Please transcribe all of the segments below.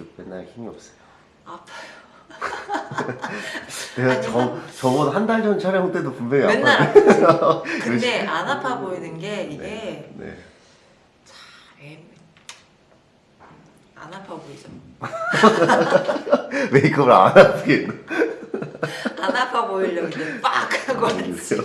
이렇게 맨날 힘이 없어요. 아파요. 내가 아니, 저, 저번 한 달 전 촬영 때도 분명히 맨날. 근데 안 아파 보이는 게 이게 네. 네. 애- 안 아파 보이죠? 메이크업을 안 아프게? 안 아파 보이려고 이제 빡 하고 왔지.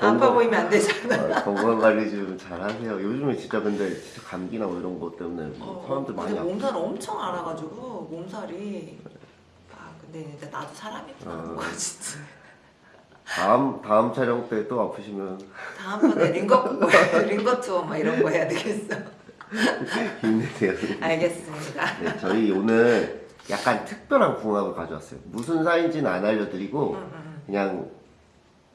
아, 아파 보이면 안 되잖아. 아, 건강 관리 좀 잘하세요. 요즘에 진짜 근데 진짜 감기나 뭐 이런 것 때문에 뭐 어, 사람들 많이 아프. 몸살 엄청 알아가지고 몸살이 아 근데 이제 나도 사람이구나 어. 그거 진짜 다음 다음 촬영 때 또 아프시면 다음번에 링거 링거 투어 막 이런 거 해야 되겠어 힘내세요. 알겠습니다 네, 저희 오늘 약간 특별한 궁합을 가져왔어요. 무슨 사이인지는 안 알려드리고 음, 음, 그냥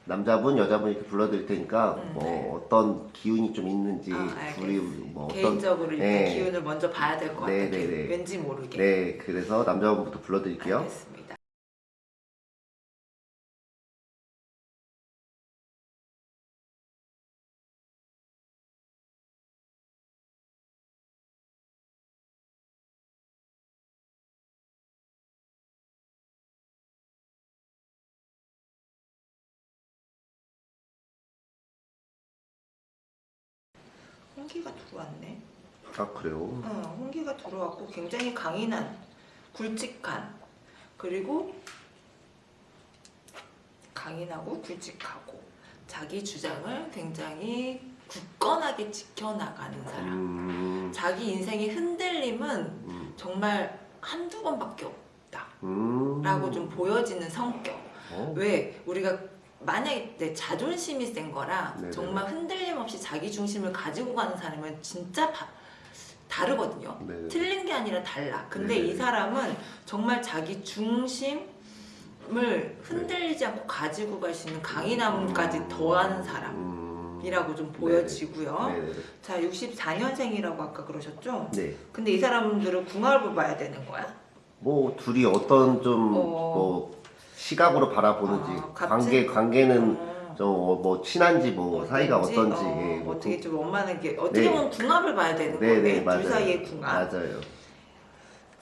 남자분 여자분 이렇게 불러드릴 테니까 음, 뭐 네. 어떤 기운이 좀 있는지 아. 둘이 뭐 음. 어떤 개인적으로 일단 네. 기운을 먼저 봐야 될 것 같아 네, 네, 네. 왠지 모르게 네 그래서 남자분부터 불러드릴게요. 알겠습니다 홍기가 들어왔네. 아 그래요? 어, 홍기가 들어왔고 굉장히 강인한 굵직한 그리고 강인하고 굵직하고 자기 주장을 굉장히 굳건하게 지켜나가는 사람. 음, 자기 인생의 흔들림은 음, 정말 한두 번밖에 없다. 음. 라고 좀 보여지는 성격. 어? 왜? 우리가 만약에 내 자존심이 센 거랑 네네네. 정말 흔들림 없이 자기 중심을 가지고 가는 사람은 진짜 바- 다르거든요 네. 틀린 게 아니라 달라. 근데 네네. 이 사람은 정말 자기 중심 을 흔들리지 않고 가지고 갈 수 있는 강인함까지 더하는 사람이라고 음. 좀 보여지고요. 네네. 자, 64년생이라고 아까 그러셨죠? 네. 근데 이 사람들은 궁합을 봐야 되는 거야? 뭐 둘이 어떤 좀 어. 뭐 시각으로 바라보는지 아, 관계 관계는 어, 좀뭐 친한지 뭐 사이가 어떤지? 어, 예, 뭐 어떻게 좀 원만한 게 어떻게 네. 보면 궁합을 봐야 되는 네, 네, 거예요. 맞아요. 둘 사이의 궁합. 맞아요.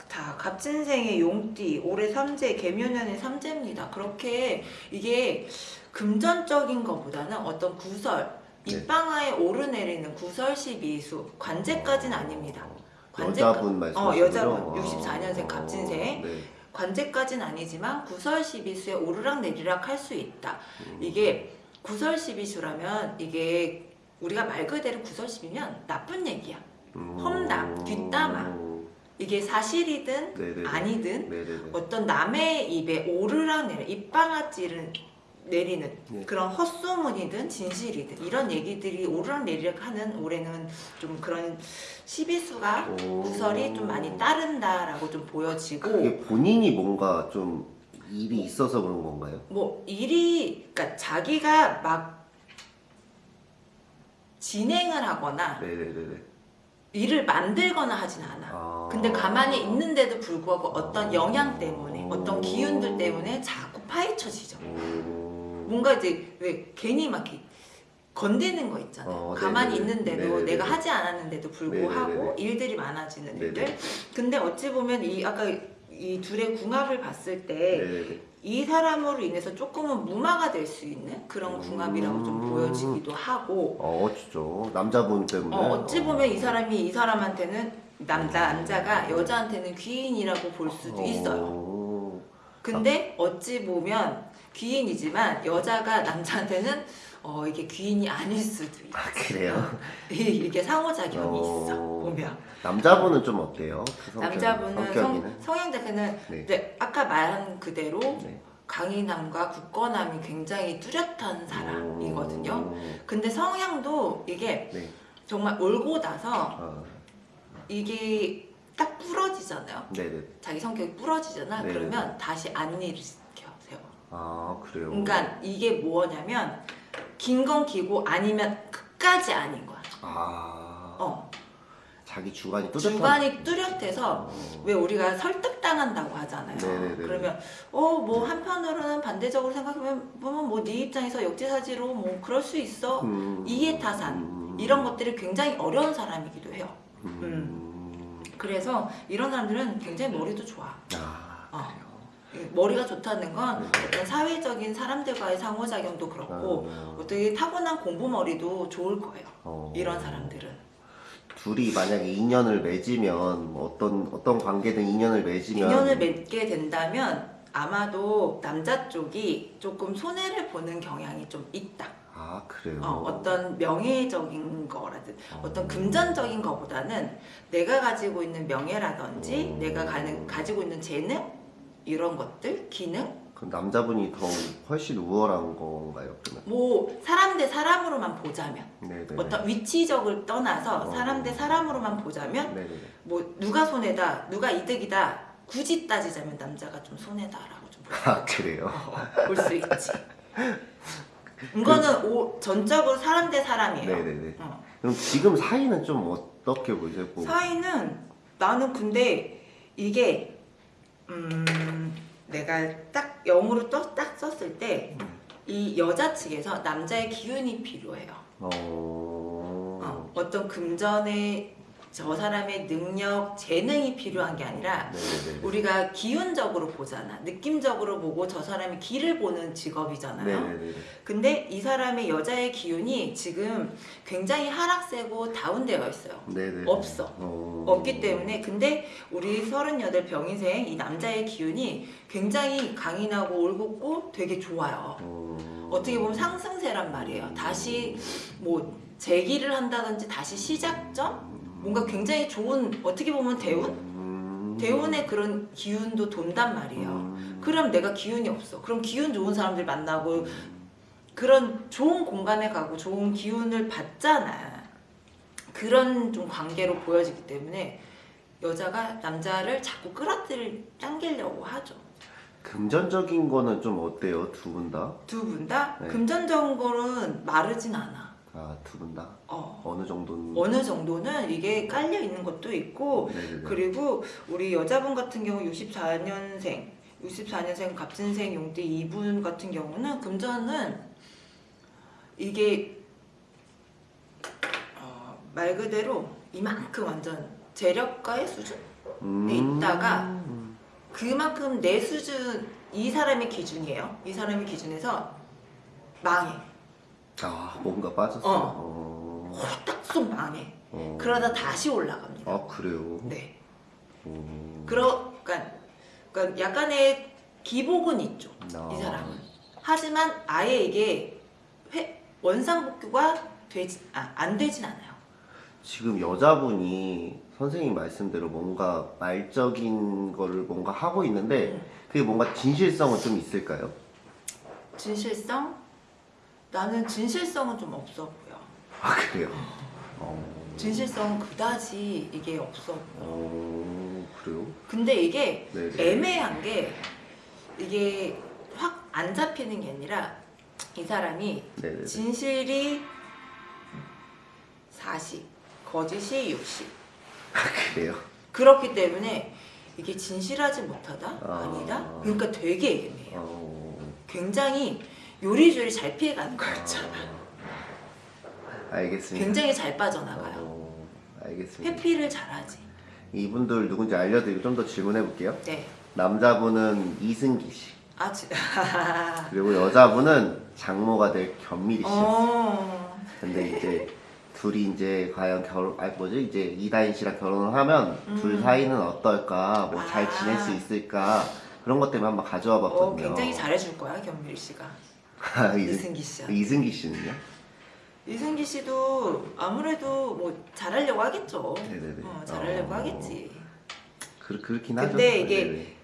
자, 갑진생의 용띠, 올해 삼재, 개묘년의 삼재입니다. 그렇게 이게 금전적인 것보다는 어떤 구설, 네. 입방아에 오르내리는 구설 시비수, 관제까지는 아닙니다. 관제- 여자분 말씀하시는 어, 여자분, 거죠? 64년생 갑진생. 네. 관제까지는 아니지만 구설 시비수에 오르락 내리락 할 수 있다. 이게 구설 시비수라면 이게 우리가 말 그대로 구설 시비면 나쁜 얘기야. 음. 험담, 뒷담화. 이게 사실이든 네네네. 아니든 네네네. 어떤 남의 입에 오르락 내리 입방아찌를 내리는 네. 그런 헛소문이든 진실이든 이런 얘기들이 오르락 내리락 하는 올해는 좀 그런 시비수가 오. 구설이 좀 많이 따른다라고 좀 보여지고 본인이 뭔가 좀 일이 있어서 그런 건가요? 뭐 일이 그러니까 자기가 막 진행을 하거나 네네네네. 일을 만들거나 하진 않아. 아. 근데 가만히 있는데도 불구하고 어떤 영향 때문에 어떤 기운들 때문에 자꾸 파헤쳐지죠. 오. 뭔가 이제 왜 괜히 막 이렇게 건드는 거 있잖아요. 어, 가만히. 있는데도 네네네. 내가 하지 않았는데도 불구하고 네네네. 일들이 많아지는 네네. 일들. 근데 어찌 보면 이 아까 이 둘의 궁합을 봤을 때이 네네네. 사람으로 인해서 조금은 무마가 될 수 있는 그런 궁합이라고 좀 음. 보여지기도 하고 어, 어쩌죠. 남자분 때문에. 어, 어찌 보면 이 사람이 이 사람한테는 남자 남자가 여자한테는 귀인이라고 볼 수도 있어요. 어. 근데 어찌 보면 귀인이지만 여자가 남자한테는 어 이게 귀인이 아닐 수도 있어. 아, 그래요? 이게 상호작용이 어. 있어 보면 남자분은 좀 어때요? 그 성격, 남자분은 성격이는? 성, 성향 자체는 네. 아까 말한 그대로 네. 강인함과 굳건함이 굉장히 뚜렷한 사람이거든요. 음. 근데 성향도 이게 네. 정말 올고 나서 아, 이게 딱 부러지잖아요. 네네. 자기 성격이 부러지잖아. 네. 그러면 다시 안일을 시켜 세워. 아, 그래요? 그러니까 이게 뭐냐면 긴 건 기고 아니면 끝까지 아닌 거야. 아, 어. 자기 주관이 뚜렷한. 주관이 뚜렷해서 어. 왜 우리가 설득당한다고 하잖아요. 네네네. 그러면 어 뭐 한편으로는 반대적으로 생각하면 보면 뭐네 입장에서 역지사지로 뭐 그럴 수 있어. 음. 이해타산 음. 이런 것들이 굉장히 어려운 사람이기도 해요. 음. 그래서 이런 사람들은 굉장히 머리도 좋아. 아. 머리가 좋다는 건 네. 어떤 사회적인 사람들과의 상호작용도 그렇고 어, 어떻게 타고난 공부 머리도 좋을 거예요. 어. 이런 사람들은. 둘이 만약에 인연을 맺으면 뭐 어떤 어떤 관계든 인연을 맺으면 인연을 맺게 된다면 아마도 남자 쪽이 조금 손해를 보는 경향이 좀 있다. 아 그래요. 어, 어떤 명예적인 거라든 어. 어떤 금전적인 거보다는 내가 가지고 있는 명예라든지 어. 내가 가는, 가지고 있는 재능 이런 것들 기능 그럼 남자분이 더 훨씬 우월한 건가요? 그러면? 뭐 사람 대 사람으로만 보자면 네네. 어떤 위치적을 떠나서 어. 사람 대 사람으로만 보자면 네네. 뭐 누가 손해다 누가 이득이다 굳이 따지자면 남자가 좀 손해다라고 아 그래요. 좀볼수 있지 이거는 오, 전적으로 사람 대 사람이에요 네네네. 어. 그럼 지금 사이는 좀 어떻게 보세요? 뭐, 사이는 나는 근데 이게 음 내가 딱 영어로 또 딱 썼을 때 이 여자 측에서 남자의 기운이 필요해요. 어... 어, 어떤 금전의 저 사람의 능력, 재능이 필요한 게 아니라 네네네. 우리가 기운적으로 보잖아. 느낌적으로 보고 저 사람의 길을 보는 직업이잖아요. 네네네. 근데 이 사람의 여자의 기운이 지금 굉장히 하락세고 다운되어 있어요. 네네. 없어. 어... 없기 때문에 근데 우리 38 병인생 이 남자의 기운이 굉장히 강인하고 올곧고 되게 좋아요. 어... 어떻게 보면 상승세란 말이에요. 다시 뭐 재기를 한다든지 다시 시작점 뭔가 굉장히 좋은 어떻게 보면 대운 음... 대운의 그런 기운도 돈단 말이에요. 음... 그럼 내가 기운이 없어. 그럼 기운 좋은 사람들 만나고 그런 좋은 공간에 가고 좋은 기운을 받잖아. 그런 좀 관계로 보여지기 때문에 여자가 남자를 자꾸 끌어들일 당기려고 하죠. 금전적인 거는 좀 어때요? 두 분 다? 두 분 다 네. 금전적인 거는 마르진 않아. 아, 두분 다? 어. 어느 정도는? 어느 정도는 이게 깔려 있는 것도 있고 네네네. 그리고 우리 여자분 같은 경우 64년생 64년생 갑진생 용띠 이분 같은 경우는 금전은 이게 어, 말 그대로 이만큼 완전 재력가의 수준 음... 있다가 그만큼 내 수준 이 사람의 기준이에요 이 사람의 기준에서 망해 아, 뭔가 빠졌어. 어. 어... 홀딱쏙 망해 어... 그러다 다시 올라갑니다 아, 그래요? 네 어... 그러, 그러니까, 그러니까 약간의 기복은 있죠. 아. 이 사람은. 하지만 아예 이게 회, 원상복구가 되지, 아, 안 되진 않아요. 지금 여자분이 선생님 말씀대로 뭔가 말적인 거를 뭔가 하고 있는데 음. 그게 뭔가 진실성은 좀 있을까요? 진실성? 나는 진실성은 좀 없어 보여. 아 그래요? 어, 진실성은 그다지 이게 없어 보여. 어 그래요? 근데 이게 네. 애매한 게 이게 확 안 잡히는 게 아니라 이 사람이 네네. 진실이 40, 거짓이 60. 아 그래요? 그렇기 때문에 이게 진실하지 못하다? 아. 아니다? 그러니까 되게 애매해요. 어. 굉장히 요리조리 잘 피해가는 거였잖아. 아, 알겠습니다. 굉장히 잘 빠져나가요. 어, 알겠습니다. 회피를 잘하지. 이분들 누군지 알려드리고 좀 더 질문해 볼게요. 네. 남자분은 이승기 씨 아, 지... 그리고 여자분은 장모가 될 견미리 씨였어요. 어. 근데 이제 둘이 이제 과연 결혼 아 뭐지 이제 이다인 씨랑 결혼을 하면 음. 둘 사이는 어떨까 뭐잘 아. 지낼 수 있을까 그런 것 때문에 한번 가져와 어, 봤거든요. 굉장히 잘해줄 거야, 견밀 씨가. 아, 이승, 이승기 씨. 이승기 씨는요? 이승기 씨도 아무래도 뭐 잘하려고 하겠죠. 네네네. 어, 잘하려고 어. 하겠지. 그, 그렇긴 하죠. 근데 이게 네네.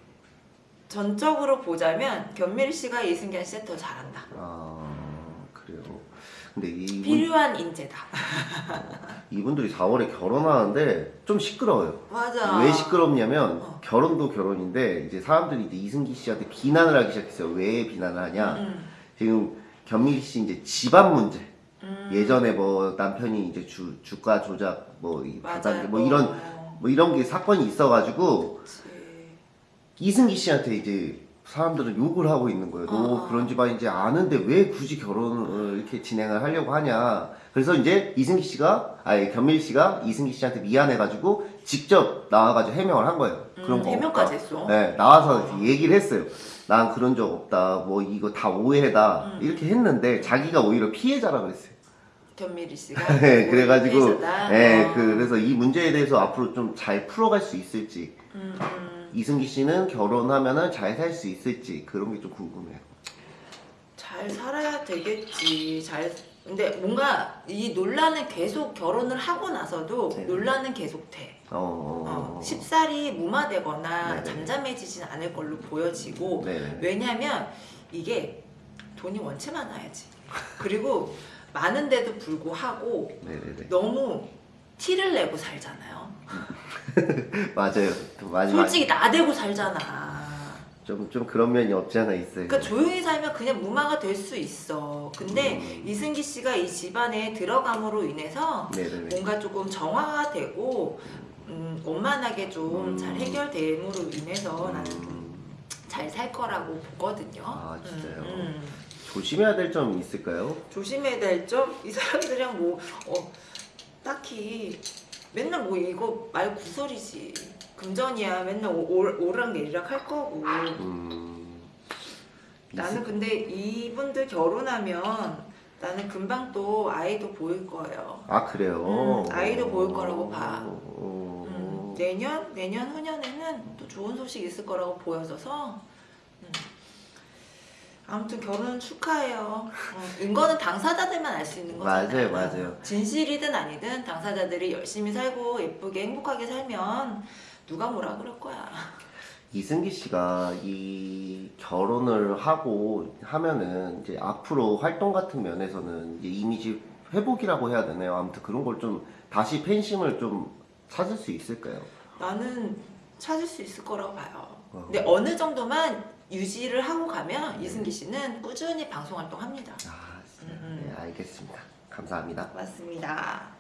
전적으로 보자면 견밀 씨가 이승기 씨한테 더 잘한다. 아 그래요. 근데 이분, 필요한 인재다. 이분들이 4월에 결혼하는데 좀 시끄러워요. 맞아. 왜 시끄럽냐면 어. 결혼도 결혼인데 이제 사람들이 이제 이승기 씨한테 비난을 하기 시작했어요. 왜 비난을 하냐? 음, 지금 견미리 씨 이제 집안 문제. 음. 예전에 뭐 남편이 이제 주 주가 조작 맞아요. 부당계 뭐 이런 어, 뭐 이런 게 사건이 있어가지고 그치. 이승기 씨한테 이제 사람들은 욕을 하고 있는 거예요. 너 아. 그런 집안인지 아는데 왜 굳이 결혼을 이렇게 진행을 하려고 하냐. 그래서 이제 이승기 씨가, 아니 견밀 씨가 이승기 씨한테 미안해가지고 직접 나와가지고 해명을 한 거예요. 그런 음, 거 해명까지 없다. 했어. 네, 나와서 아. 얘기를 했어요. 난 그런 적 없다. 뭐 이거 다 오해다. 음. 이렇게 했는데 자기가 오히려 피해자라 그랬어요. 견미리 씨가 네, 그래가지고, 피해자다. 네, 어. 그래서 이 문제에 대해서 앞으로 좀 잘 풀어갈 수 있을지, 음, 음. 이승기 씨는 결혼하면은 잘살 수 있을지 그런 게 좀 궁금해요. 잘 살아야 되겠지. 잘 근데 뭔가 이 논란은 계속 결혼을 하고 나서도 네. 논란은 계속 돼. 어, 어. 쉽사리 무마되거나 네네. 잠잠해지진 않을 걸로 보여지고 네. 왜냐면 이게 돈이 원체 많아야지. 그리고 많은데도 불구하고 네네네. 너무 티를 내고 살잖아요. 맞아요. 또 많이 솔직히 나대고 살잖아. 좀, 좀 그런 면이 없지 않아 있어요. 그러니까 조용히 살면 그냥 무마가 될 수 있어. 근데 음. 이승기 씨가 이 집안에 들어감으로 인해서 네네네. 뭔가 조금 정화가 되고 음, 원만하게 좀 음. 잘 해결됨으로 인해서 나는 음, 잘살 거라고 보거든요. 아, 진짜요? 음, 음. 조심해야 될 점이 있을까요? 조심해야 될 점? 이 사람들이랑 뭐 어, 딱히 맨날 뭐 이거 말 구설이지. 금전이야 맨날 오- 올- 오락 내리락 할 거고. 음, 나는 근데 이분들 결혼하면 나는 금방 또 아이도 보일 거예요. 아 그래요? 음, 아이도 보일 거라고 봐. 어, 음, 내년 내년 후년에는 또 좋은 소식 있을 거라고 보여져서 음. 아무튼 결혼 축하해요. 어, 이거는 당사자들만 알 수 있는 거잖아요. 맞아요, 맞아요. 진실이든 아니든 당사자들이 열심히 살고 예쁘게 행복하게 살면 누가 뭐라 그럴 거야. 이승기 씨가 이 결혼을 하고 하면은 이제 앞으로 활동 같은 면에서는 이제 이미지 회복이라고 해야 되나요? 아무튼 그런 걸 좀 다시 팬심을 좀 찾을 수 있을까요? 나는 찾을 수 있을 거라고 봐요. 어. 근데 어느 정도만 유지를 하고 가면 네. 이승기 씨는 꾸준히 방송 활동합니다. 아, 음, 음. 네, 알겠습니다. 감사합니다. 맞습니다.